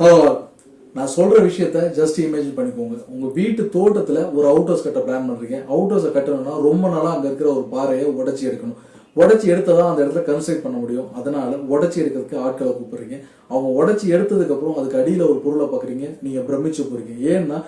Hello நான் சொல்ற விஷயத்த ஜஸ்ட் இமேஜின் பண்ணிக்கோங்க. உங்க வீட்டு தோட்டத்துல ஒரு அவுட் ஹவுஸ் கட்ட பிளான் பண்றீங்க அவுட் ஹவுஸை கட்டணும்னா ரொம்ப நாளா அங்க இருக்கிற ஒரு பாறையை உடச்சி எடுக்கணும். உடைச்சி எடுத்ததான் அந்த இடத்துல கன்ஸ்ட்ரக்ட் பண்ண முடியும். அதனால உடைச்சி எடுக்கிறதுக்கு ஆட்களை கூப்பிடுறீங்க. அவங்க உடச்சி எடுத்ததுக்கு அப்புறம் அதுக்கு அடியில ஒரு பொருளை பாக்குறீங்க நீங்க பிரமிச்சு போறீங்க. ஏன்னா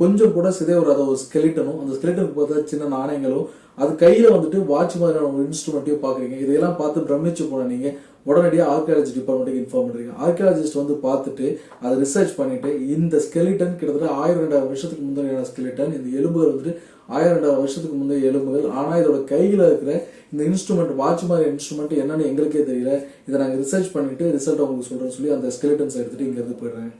கொஞ்சம் கூட சிதைவராத ஒரு ஸ்கெலிட்டனும் அந்த ஸ்கெலிட்டனுக்கு பார்த்தா சின்ன நாணயங்களும் அது கையில வந்துட்டு வாட்ச் மாதிரியான ஒரு இன்ஸ்ட்ருமெண்ட்டையும் பாக்குறீங்க இதையெல்லாம் பார்த்து பிரமிச்சு போன நீங்க உடனடியாக ஆர்கியாலஜி டிபார்ட்மெண்ட்டுக்கு இன்ஃபார்ம் பண்ணுறீங்க ஆர்கியாலஜிஸ்ட் வந்து பார்த்துட்டு அதை ரிசர்ச் பண்ணிட்டு இந்த ஸ்கெலிட்டன் கிட்டத்தட்ட ஆயிரம் ரெண்டாயிரம் வருஷத்துக்கு முந்தைய ஸ்கெலிட்டன் இந்த எலும்புகள் வந்துட்டு ஆயிரம் ரெண்டாயிரம் வருஷத்துக்கு முந்தைய எலும்புகள் ஆனால் இதோட கையில் இருக்கிற இந்த இன்ஸ்ட்ருமெண்ட் வாட்ச் மாதிரி இன்ஸ்ட்ருமெண்ட் என்னன்னு எங்களுக்கே தெரியல. இதை நாங்கள் ரிசர்ச் பண்ணிட்டு ரிசல்ட் அவங்களுக்கு சொல்கிறேன்னு சொல்லி அந்த ஸ்கெலிட்டன்ஸ் எடுத்துட்டு இங்கேருந்து போயிடுறாங்க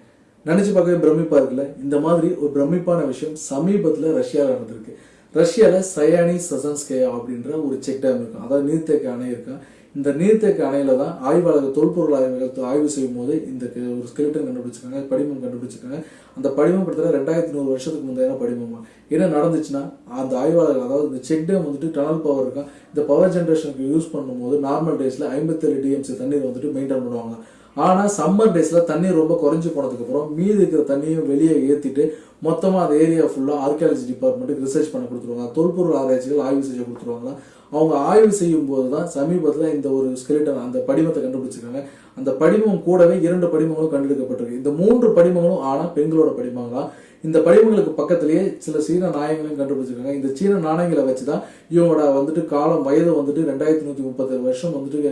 நினச்சி பார்க்கவே பிரமிப்பா இருக்குல்ல? இந்த மாதிரி ஒரு பிரமிப்பான விஷயம் சமீபத்தில் ரஷ்யாவில் நடந்திருக்கு. ரஷ்யாவில் சயானி சசன்ஸ்கேயா அப்படின்ற ஒரு செக் டேம் இருக்கும். அதாவது நீர்த்தேக்க அணை இருக்கும் இந்த நீர்த்தேக்க அணையில தான் ஆய்வாளர்கள் தொல்பொருள் ஆய்வுகள் ஆய்வு செய்யும் போது இந்த ஒரு ஸ்கெலிட்டன் கண்டுபிடிச்சிருக்காங்க படிமம் கண்டுபிடிச்சிருக்காங்க. அந்த படிமம் கிட்டத்தட்ட ரெண்டாயிரத்தி நூறு வருஷத்துக்கு முந்தைய படிமமா. என்ன நடந்துச்சுன்னா அந்த ஆய்வாளர்கள் அதாவது இந்த செக் டேம் வந்துட்டு டனல் பவர் இருக்கும் இந்த பவர் ஜென்ரேஷனுக்கு யூஸ் பண்ணும்போது நார்மல் டேஸ்ல ஐம்பத்தேழு டிஎம்சி தண்ணீர் வந்துட்டு மெயின்டைன் பண்ணுவாங்க ஆனால் சம்மர் டேஸில் தண்ணீர் ரொம்ப குறைஞ்சி போனதுக்கு அப்புறம் மீதி இருக்கிற தண்ணியும் வெளியே ஏற்றிட்டு மொத்தமாக அந்த ஏரியா ஃபுல்லாக ஆர்கியாலஜி டிபார்ட்மெண்ட்டுக்கு ரிசர்ச் பண்ண கொடுத்துருவாங்க. தொல்பொருள் ஆராய்ச்சிகள் ஆய்வு செய்ய கொடுத்துருவாங்க. அவங்க ஆய்வு செய்யும் போது தான் சமீபத்தில் இந்த ஒரு ஸ்கெலிட்டன் அந்த படிமத்தை கண்டுபிடிச்சிருக்காங்க. அந்த படிமம் கூடவே இரண்டு படிமங்களும் கண்டெடுக்கப்பட்டிருக்கு. இந்த மூன்று படிமங்களும் ஆனால் பெண்களோட படிமங்களா? இந்த படிமங்களுக்கு பக்கத்திலேயே சில சீன நாணயங்களையும் கண்டுபிடிச்சிருக்காங்க. இந்த சீன நாணயங்களை வச்சு தான் இவங்களோட வந்துட்டு காலம் வயது வந்துட்டு ரெண்டாயிரத்தி நூத்தி முப்பத்தேழு வருஷம் வந்துட்டு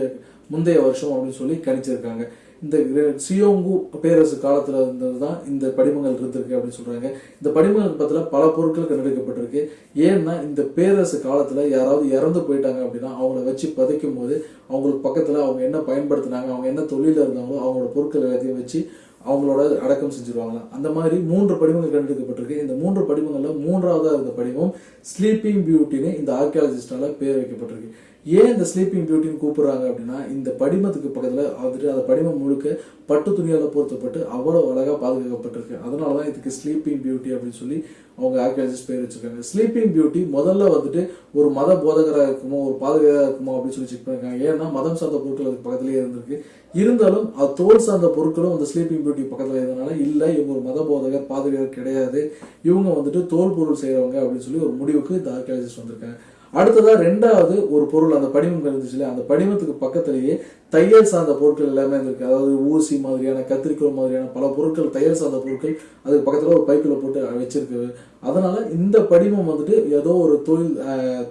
முந்தைய வருஷம் அப்படின்னு சொல்லி கணிச்சிருக்காங்க. இந்த சியோங்கு பேரரசு காலத்துல இருந்தது தான் இந்த படிமங்கள் இருந்திருக்கு அப்படின்னு சொல்றாங்க. இந்த படிமங்கள் பக்கத்துல பல பொருட்கள் கண்டெடுக்கப்பட்டிருக்கு. ஏன்னா இந்த பேரரசு காலத்துல யாராவது இறந்து போயிட்டாங்க அப்படின்னா அவங்கள வச்சு பதைக்கும் போது அவங்களுக்கு பக்கத்துல அவங்க என்ன பயன்படுத்தினாங்க அவங்க என்ன தொழில இருந்தாங்களோ அவங்களோட பொருட்கள் எல்லாத்தையும் வச்சு அவங்களோட அடக்கம் செஞ்சிருவாங்களாம். அந்த மாதிரி மூன்று படிமங்கள் கண்டெடுக்கப்பட்டிருக்கு. இந்த மூன்று படிமங்களில் மூன்றாவதாக இருந்த படிமம் ஸ்லீப்பிங் பியூட்டின்னு இந்த ஆர்கியாலஜிஸ்டால பேர் வைக்கப்பட்டிருக்கு. ஏன் இந்த ஸ்லீப்பிங் பியூட்டின்னு கூப்பிட்றாங்க அப்படின்னா இந்த படிமத்துக்கு பக்கத்தில் வந்துட்டு அந்த படிமம் முழுக்க பட்டு துணியால் பொருத்தப்பட்டு அவ்வளோ அழகாக பாதுகாக்கப்பட்டிருக்கு. அதனால தான் இதுக்கு ஸ்லீப்பிங் பியூட்டி அப்படின்னு சொல்லி அவங்க ஆர்கியாலஜிஸ்ட் பேர் வச்சிருக்காங்க. ஸ்லீப்பிங் பியூட்டி முதல்ல வந்துட்டு ஒரு மத போதகராக இருக்குமோ ஒரு பாதுகாராக இருக்குமோ அப்படின்னு சொல்லி செக் பண்ணிருக்காங்க. ஏன்னா மதம் சார்ந்த பொருட்கள் அதுக்கு பக்கத்துலேயே இருந்திருக்கு. இருந்தாலும் அது தோல் சார்ந்த பொருட்களும் அந்த ஸ்லீப்பிங் பியூட்டி பக்கத்தில் இருந்தனால இல்லை இவங்க ஒரு மத போதகர் பாதுகார் கிடையாது. இவங்க வந்துட்டு தோல் பொருள் செய்கிறவங்க அப்படின்னு சொல்லி ஒரு முடிவுக்கு இந்த ஆர்கியாலஜிஸ்ட் வந்திருக்காங்க. அடுத்ததாக ரெண்டாவது ஒரு பொருள் அந்த படிமம் இருந்துச்சுல அந்த படிமத்துக்கு பக்கத்திலேயே தையல் சார்ந்த பொருட்கள் எல்லாமே இருந்திருக்கு அதாவது ஊசி மாதிரியான கத்திரிக்கோள் மாதிரியான பல பொருட்கள் தையல் சார்ந்த பொருட்கள் அதுக்கு பக்கத்துல ஒரு பைக்குள்ள போட்டு வச்சிருக்கு அதனால இந்த படிமம் வந்துட்டு ஏதோ ஒரு தொழில்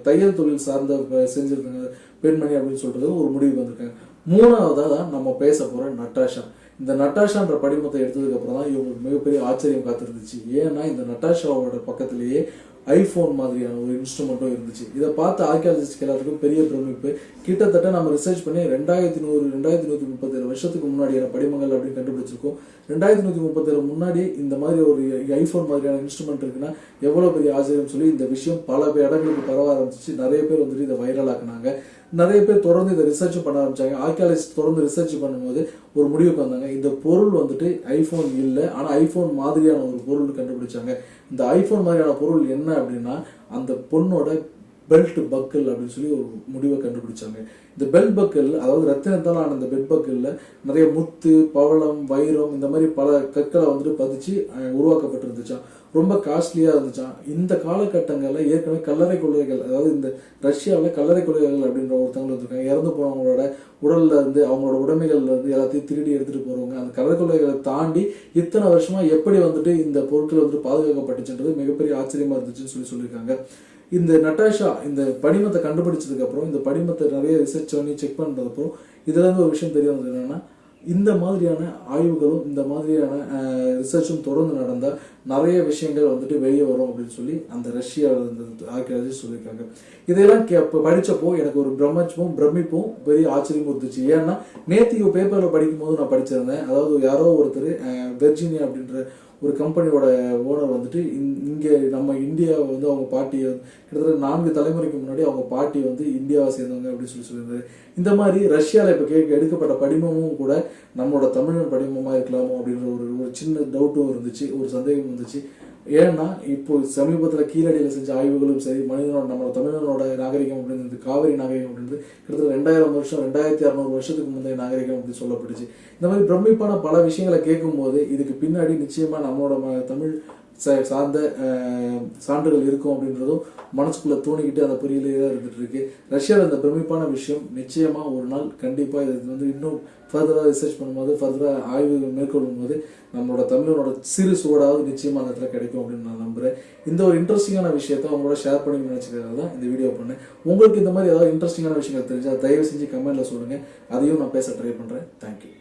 தையல் தொழில் சார்ந்த செஞ்சிருக்காங்க பெண்மணி அப்படின்னு சொல்றது ஒரு முடிவுக்கு வந்திருக்காங்க. மூணாவதாக தான் நம்ம பேச போற நட்டாஷா. இந்த நட்டாஷான்ற படிமத்தை எடுத்ததுக்கு அப்புறம் தான் இவங்களுக்கு மிகப்பெரிய ஆச்சரியம் காத்திருந்துச்சு. ஏன்னா இந்த நட்டாஷாவோட பக்கத்திலேயே ஐஃபோன் மாதிரியான ஒரு இன்ஸ்ட்ருமெண்ட்டும் இருந்துச்சு. இதை பார்த்து ஆர்கியாலஜிஸ்ட் எல்லாத்துக்கும் பெரிய பிரமிப்பு. கிட்டத்தட்ட நம்ம ரிசர்ச் பண்ணி ரெண்டாயிரத்தி நூறு ரெண்டாயிரத்தி நூத்தி முப்பத்தேழு வருஷத்துக்கு முன்னாடியான படிமங்கள் அப்படின்னு கண்டுபிடிச்சிருக்கோம். ரெண்டாயிரத்தி நூத்தி முப்பத்தேழு முன்னாடி இந்த மாதிரி ஒரு ஐஃபோன் மாதிரியான இன்ஸ்ட்ருமெண்ட் இருக்குன்னா எவ்வளவு பெரிய ஆச்சரியம் சொல்லி இந்த விஷயம் பல இடங்களுக்கு பரவ ஆரம்பிச்சிச்சு. நிறைய பேர் வந்துட்டு இதை வைரல் ஆக்குனாங்க. நிறைய பேர் தொடர்ந்து இதை ரிசர்ச் பண்ண ஆரம்பிச்சாங்க. ஆர்கியாலஜிஸ்ட் தொடர்ந்து ரிசர்ச் பண்ணும்போது ஒரு முடிவுக்கு வந்தாங்க. இந்த பொருள் வந்துட்டு ஐஃபோன் இல்லை. ஆனால் ஐஃபோன் மாதிரியான ஒரு பொருள் கண்டுபிடிச்சாங்க. இந்த ஐஃபோன் மாதிரியான பொருள் என்ன அப்படின்னா அந்த பொண்ணோட பெல்ட் பக்கல் அப்படின்னு சொல்லி ஒரு முடிவை கண்டுபிடிச்சாங்க. இந்த பெல்ட் பக்கல் அதாவது ரத்தினத்தால் ஆன இந்த பெல்ட் பக்கல்ல நிறைய முத்து பவளம் வைரம் இந்த மாதிரி பல கற்களை வந்துட்டு பதிச்சு உருவாக்கப்பட்டிருந்துச்சான் ரொம்ப காஸ்ட்லியாக இருந்துச்சாம். இந்த காலகட்டங்களில் ஏற்கனவே கல்லறை கொள்கைகள் அதாவது இந்த ரஷ்யாவில் கல்லறை கொள்கைகள் அப்படின்ற ஒருத்தவங்க இருக்காங்க இறந்து போனவங்களோட உடல்ல இருந்து அவங்களோட உடைமைகள்ல இருந்து எல்லாத்தையும் திருடி எடுத்துட்டு போறவங்க. அந்த கல்லறை கொள்கைகளை தாண்டி இத்தனை வருஷமா எப்படி வந்துட்டு இந்த பொருட்கள் வந்துட்டு பாதுகாக்கப்பட்டுச்சுன்றது மிகப்பெரிய ஆச்சரியமா இருந்துச்சுன்னு சொல்லி சொல்லியிருக்காங்க. இந்த நட்டாஷா இந்த படிமத்தை கண்டுபிடிச்சதுக்கு அப்புறம் இந்த படிமத்தை நிறைய ரிசர்ச் பண்ணி செக் பண்ணுறதுக்கப்புறம் இதெல்லாம் ஒரு விஷயம் தெரிய வந்தது என்னென்னா இந்த மாதிரியான ஆய்வுகளும் இந்த மாதிரியான ரிசர்ச்சும் தொடர்ந்து நடந்தால் நிறைய விஷயங்கள் வந்துட்டு வெளியே வரும் அப்படின்னு சொல்லி அந்த ரஷ்யா ஆர்கியாலஜிஸ்ட் சொல்லியிருக்காங்க. இதையெல்லாம் கே படித்தப்போ படிச்சப்போ எனக்கு ஒரு பிரம்மச்சமும் பிரமிப்பும் பெரிய ஆச்சரியமும் இருந்துச்சு. ஏன்னா நேற்று பேப்பரில் படிக்கும்போது நான் படிச்சிருந்தேன். அதாவது யாரோ ஒருத்தர் வெர்ஜீனியா அப்படின்ற ஒரு கம்பெனியோட ஓனர் வந்துட்டு இங்கே நம்ம இந்தியாவை வந்து அவங்க பாட்டியை கிட்டத்தட்ட நான்கு தலைமுறைக்கு முன்னாடி அவங்க பாட்டி வந்து இந்தியாவை சேர்ந்தவங்க அப்படின்னு சொல்லி சொல்லியிருந்தாரு. இந்த மாதிரி ரஷ்யாவில் இப்போ கேட்க எடுக்கப்பட்ட படிமமும் கூட நம்மளோட தமிழன் படிமமாக இருக்கலாமோ அப்படின்ற ஒரு ஒரு சின்ன டவுட்டும் இருந்துச்சு ஒரு சந்தேகம் இருந்துச்சு. ஏன்னா இப்போ சமீபத்தில் கீழடியில் செஞ்ச ஆய்வுகளும் சரி மனிதனோட நம்மளோட தமிழனோட நாகரிகம் அப்படின்றது காவிரி நாகரிகம் அப்படின்றது கிட்டத்தட்ட ரெண்டாயிரம் வருஷம் ரெண்டாயிரத்தி அறநூறு வருஷத்துக்கு முந்தைய நாகரிகம் அப்படின்னு சொல்லப்பட்டுச்சு. இந்த மாதிரி பிரமிப்பான பல விஷயங்களை கேட்கும்போது இதுக்கு பின்னாடி நிச்சயமாக நம்மளோட ம- தமிழ் சார்ந்த சான்றுகள் இருக்கும் அப்படின்றதும் மனசுக்குள்ளே தோணிக்கிட்டு அந்த பொறியிலே தான் இருந்துட்டு இருக்கு ரஷ்யாவில் இந்த பிரமிப்பான விஷயம் நிச்சயமாக ஒரு நாள் கண்டிப்பாக இது வந்து இன்னும் ஃபர்தராக ரிசர்ச் பண்ணும்போது ஃபர்தராக ஆய்வுகள் மேற்கொள்ளும் போது நம்மளோட தமிழனோட சிறு சுவடாவது நிச்சயமாக அந்த இடத்துல கிடைக்கும் அப்படின்னு நான் நம்புகிறேன் இந்த ஒரு இன்ட்ரெஸ்டிங்கான விஷயத்த உங்களோட ஷேர் பண்ணி நினைச்சுக்கிறதா தான் இந்த வீடியோ பண்ணேன். உங்களுக்கு இந்த மாதிரி ஏதாவது இன்ட்ரெஸ்டிங்கான விஷயங்கள் தெரிஞ்சால் தயவு செஞ்சு கமெண்ட்ல சொல்லுங்கள் அதையும் நான் பேச ட்ரை பண்ணுறேன் தேங்க்யூ